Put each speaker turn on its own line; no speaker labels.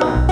Bye.